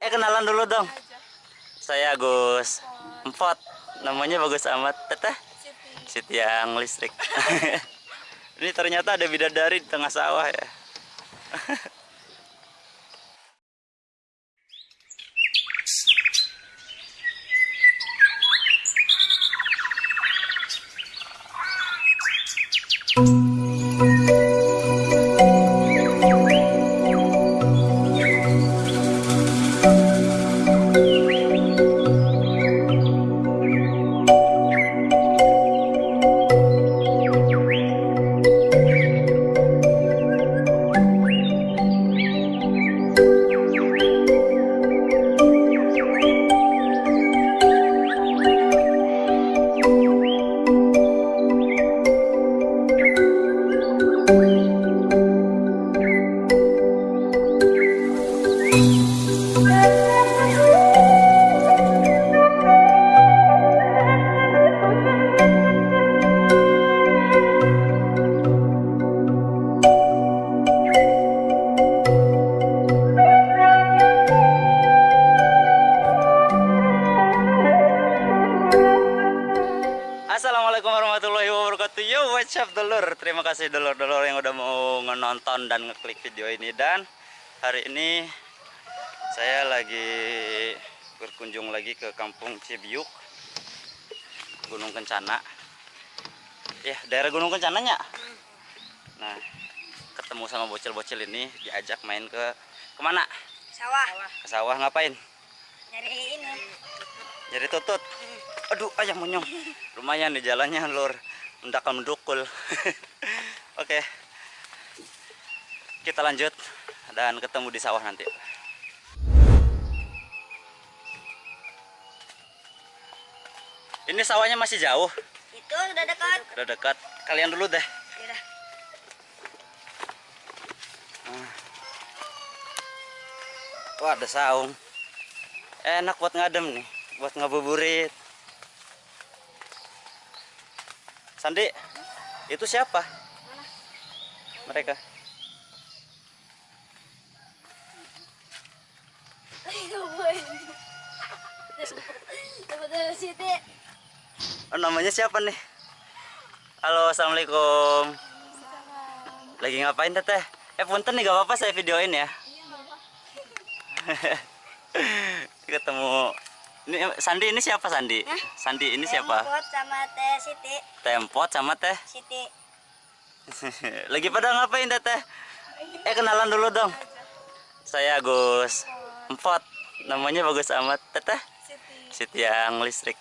Eh kenalan dulu dong. Saya Agus Empot. Namanya bagus amat. Teteh Siti yang listrik. Ini ternyata ada bidadari di tengah sawah ya. Dulur Terima kasih dulur-dulur yang udah mau nonton dan ngeklik video ini Dan hari ini Saya lagi berkunjung lagi ke kampung Cibiuk Gunung Kencana Ya daerah Gunung Kencananya Nah ketemu sama bocil-bocil ini Diajak main ke ke mana? sawah Ke sawah ngapain? nyari ini Jadi tutut. Aduh, ayam monyong. Lumayan di jalannya, Lur. Mendakal mendukul. Oke. Kita lanjut dan ketemu di sawah nanti. Ini sawahnya masih jauh, itu udah dekat udah dekat. Kalian dulu deh. Yaudah. Wah, ada saung. Enak buat ngadem nih, buat ngabuburit. Sandi, itu siapa? Mereka. Oh, namanya siapa nih? Halo, assalamualaikum. Lagi ngapain teteh? Eh punten nih gak apa-apa saya videoin ya. Ketemu. Ini Sandi ini siapa Sandi? Sandi ini siapa? Tempot sama Teh Siti. Tempot sama teh. Siti. Lagi pada ngapain teteh? Eh kenalan dulu dong. Saya Agus Empot. Namanya bagus amat teteh. Siti yang listrik.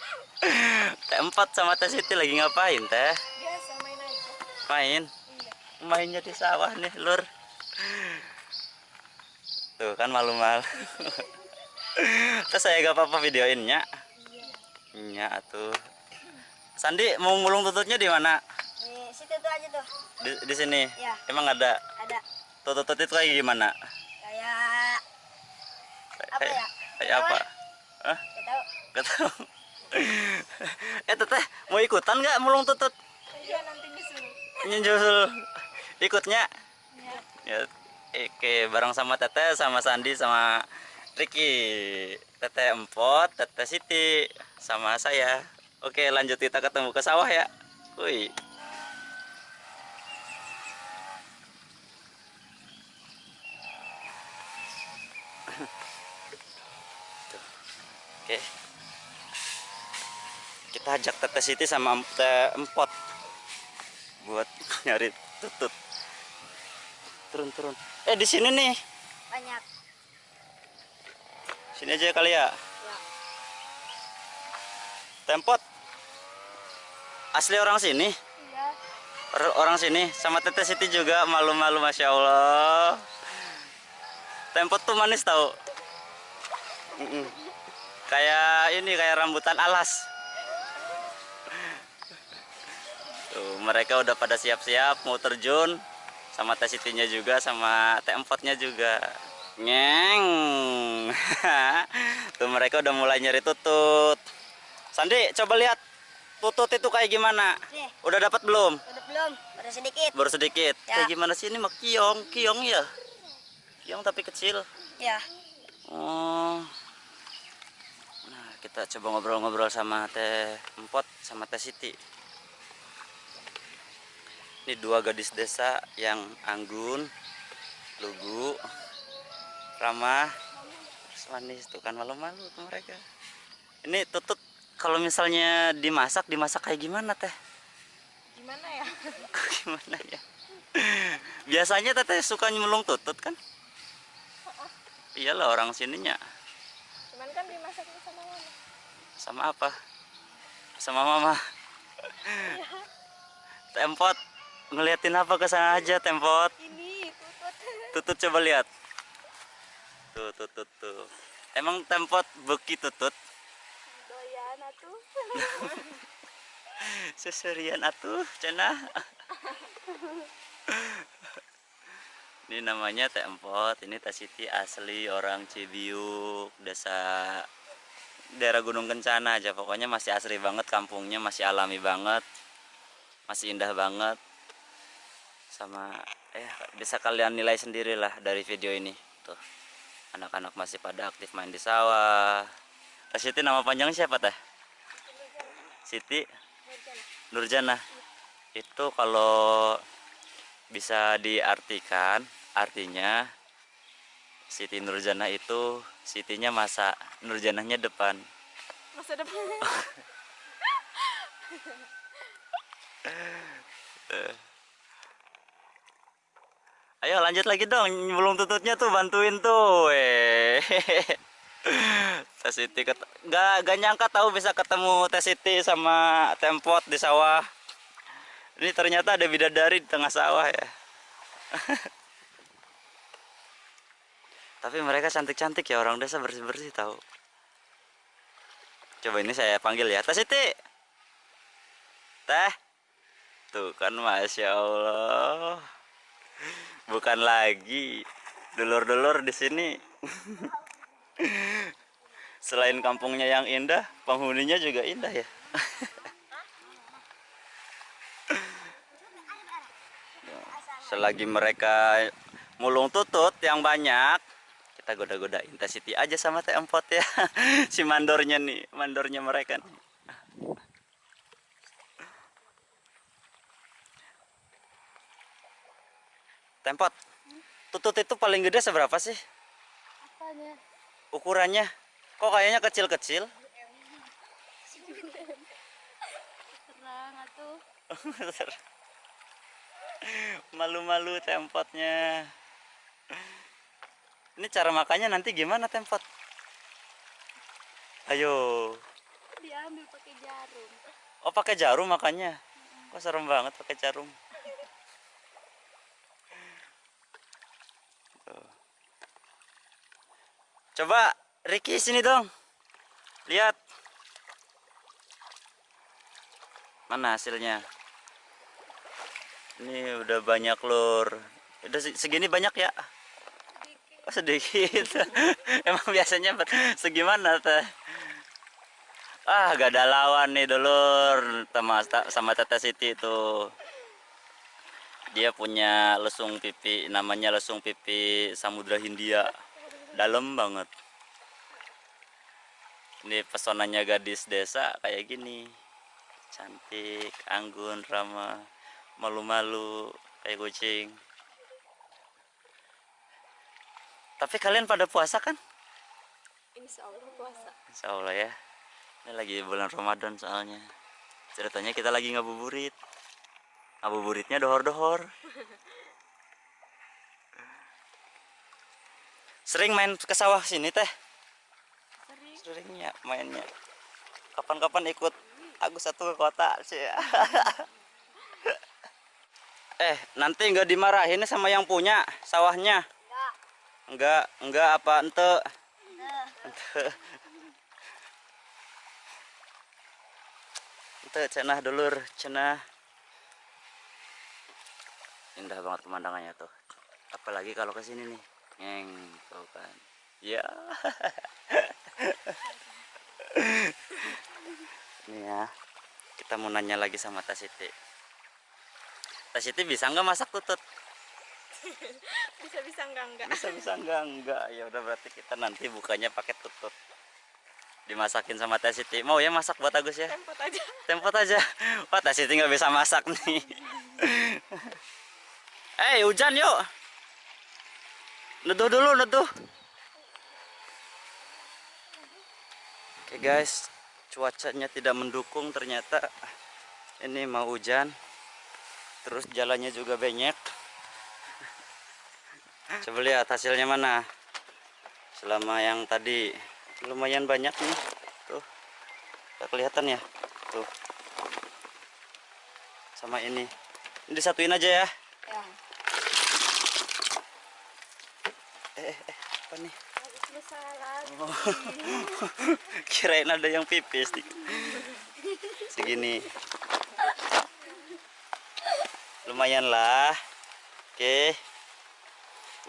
teh Empot sama teh Siti lagi ngapain teh? Biasa main aja. Main? Mainnya di sawah nih lur. Tuh kan malu-malu. Terus saya gak apa-apa videoinnya. Iya tuh. Sandi mau mulung tututnya di mana? Di situ tuh aja tuh. Di, di sini. Iya. Emang ada Ada tutut itu kayak gimana? kayak Apa Kayak- ya? Kayak apa? Hah? Gak tahu. Gak tahu. eh teteh mau ikutan nggak mulung tutut? Iya nanti disuruh. Nyusul ikutnya? Ya, oke bareng sama teteh, sama Sandi, sama Ricky, teteh Empot, teteh Siti, sama saya. Oke lanjut kita ketemu ke sawah ya. Wih. Oke. Kita ajak teteh Siti sama teh Empot buat nyari tutut. Turun turun. Eh di sini nih. Banyak. Sini aja kali ya. Ya. Tempot. Asli orang sini. Iya. Or- Orang sini sama Teteh Siti juga malu-malu Masya Allah. Tempot tuh manis tau. Kayak ini kayak rambutan alas. Tuh, mereka udah pada siap-siap mau terjun sama Teh Sitinya juga sama Teh Empotnya juga. Ngeng. Tuh mereka udah mulai nyari tutut. Sandi, coba lihat tutut itu kayak gimana? Nih. Udah dapat belum? Udah belum? Udah sedikit. Baru sedikit. Ya. Kayak gimana sih ini mah kiong, kiong ya? Kiong tapi kecil. Ya. Oh. Nah, kita coba ngobrol-ngobrol sama Teh Empot sama Teh Siti. Ini dua gadis desa yang anggun, lugu, ramah, manis tuh kan malu-malu tuh mereka. Ini tutut kalau misalnya dimasak, dimasak kayak gimana Teh? Gimana ya? gimana ya? Biasanya Teteh suka nyemulung tutut kan? Iyalah orang sininya. Cuman kan dimasaknya sama mama. Sama apa? Sama mama. Tempot ngeliatin apa ke sana aja Tempot. Ini tutut. Tutut coba lihat. Tuh, tuh, tuh, tuh. Emang Tempot beki tutut? Doyan atuh. Seserian atuh, cenah. Ini namanya Teh Empot, ini Teh Siti asli orang Cibiuk, desa daerah Gunung Kencana aja. Pokoknya masih asri banget kampungnya, masih alami banget. Masih indah banget. Sama eh bisa kalian nilai sendirilah dari video ini. Tuh. Anak-anak masih pada aktif main di sawah. Teh Siti nama panjang siapa Teh? Siti Nurjana. Itu kalau bisa diartikan artinya Siti Nurjana itu Sitinya masa Nurjananya depan Masa depan. ayo lanjut lagi dong belum tututnya tuh bantuin tuh eh Siti ket... gak, gak nyangka tahu bisa ketemu Teh Siti sama Tempot di sawah. Ini ternyata ada bidadari di tengah sawah ya. Tapi mereka cantik-cantik ya orang desa bersih-bersih tahu. Coba ini saya panggil ya. Teh Siti! Teh! Tuh kan masya Allah bukan lagi. Dulur-dulur di sini. Selain kampungnya yang indah penghuninya juga indah ya. Selagi mereka mulung tutut yang banyak kita goda-goda intensity aja sama teh empot ya. Si mandornya nih mandornya mereka nih tempot. Tutut itu paling gede seberapa sih? Apanya? ukurannya. Kok kayaknya kecil-kecil? Terang atuh. malu-malu tempotnya. Ini cara makannya nanti gimana tempot? Ayo. Diambil pakai jarum. oh pakai jarum makannya? Kok serem banget pakai jarum coba Ricky sini dong. Lihat. Mana hasilnya? Ini udah banyak lur. Udah se- segini banyak ya? Oh, sedikit. Emang biasanya segimana teh? Ah gak ada lawan nih dulur sama sama Tete Siti itu. Dia punya lesung pipi namanya lesung pipi Samudra Hindia dalam banget. Ini pesonanya gadis desa kayak gini. Cantik anggun ramah malu-malu kayak kucing. Tapi kalian pada puasa kan? Insya Allah puasa. Insya Allah ya. Ini lagi bulan Ramadan soalnya. Ceritanya kita lagi ngabuburit. Ngabuburitnya dohor-dohor sering main ke sawah sini teh? Sering. seringnya mainnya. Kapan-kapan ikut Agus satu ke kota sih. Eh nanti nggak dimarahin sama yang punya sawahnya? Enggak. enggak apa ente? Ente. Ente cenah dulur cenah. Indah banget pemandangannya tuh. Apalagi kalau ke sini nih ngeng tuh kan? Ya. Ini ya kita mau nanya lagi sama Teh Siti Teh Siti bisa nggak masak tutut? Bisa bisa enggak enggak. bisa bisa enggak enggak ya udah berarti kita nanti bukanya pakai tutut. Dimasakin sama Teh Siti mau ya masak buat Agus ya? Tempot aja. tempot aja. Wah Teh Siti nggak bisa masak nih. Eh hujan yuk neduh dulu neduh. Oke guys. Cuacanya tidak mendukung ternyata. Ini mau hujan. Terus jalannya juga banyak coba lihat hasilnya mana. Selama yang tadi lumayan banyak nih. Tuh. Nggak kelihatan ya? Tuh. Sama ini. Ini disatuin aja ya Ya. Eh, eh, eh apa nih. Oh. kirain ada yang pipis nih. segini lumayan lah oke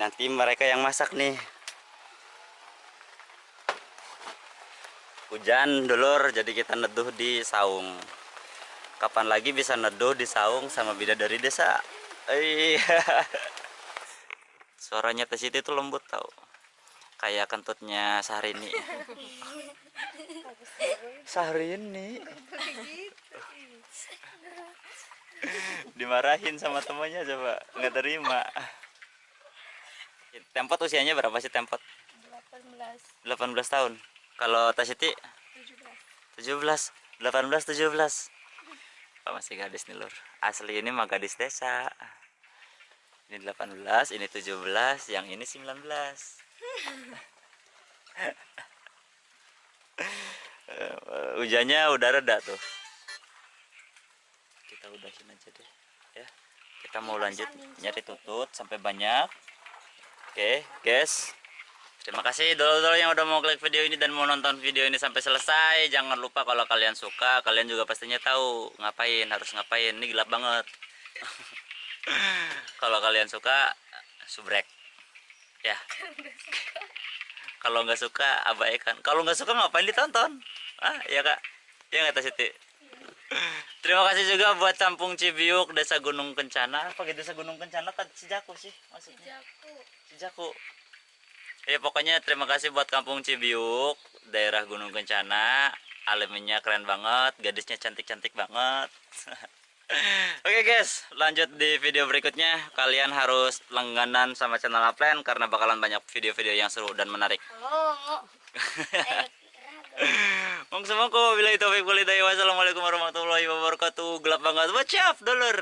nanti mereka yang masak nih hujan dulur jadi kita neduh di saung kapan lagi bisa neduh di saung sama bidadari desa iya suaranya tes itu lembut tau. Kayak kentutnya Syahrini Syahrini dimarahin sama temannya coba nggak terima. Tempot usianya berapa sih tempot? 18 18 tahun. Kalau Tasiti 17. 17 18 17 Pak masih gadis nih lur. Asli ini mah gadis desa ini 18 ini 17 yang ini 19 Eh, hujannya udah reda tuh kita udahin aja deh ya kita mau lanjut nyari tutut sampai banyak oke guys Terima kasih dulu-dulu yang udah mau klik video ini dan mau nonton video ini sampai selesai. Jangan lupa kalau kalian suka, kalian juga pastinya tahu ngapain, harus ngapain. Ini gelap banget. kalau kalian suka, subrek. Ya. kalau nggak suka, abaikan. Kalau nggak suka ngapain ditonton? Ah, iya kak. Iya nggak Siti? Terima kasih juga buat Campung Cibiuk, Desa Gunung Kencana. Apa gitu Desa Gunung Kencana kan Cijaku sih maksudnya. Jaku. Cijaku. Ya pokoknya terima kasih buat Kampung Cibiuk, daerah Gunung Kencana. Alemnya keren banget, gadisnya cantik-cantik banget. Oke guys, lanjut di video berikutnya. Kalian harus langganan sama channel Upland karena bakalan banyak video-video yang seru dan menarik. Oh. Mong semua ko, bila itu Wassalamualaikum warahmatullahi wabarakatuh. Gelap banget. What's up, dulur?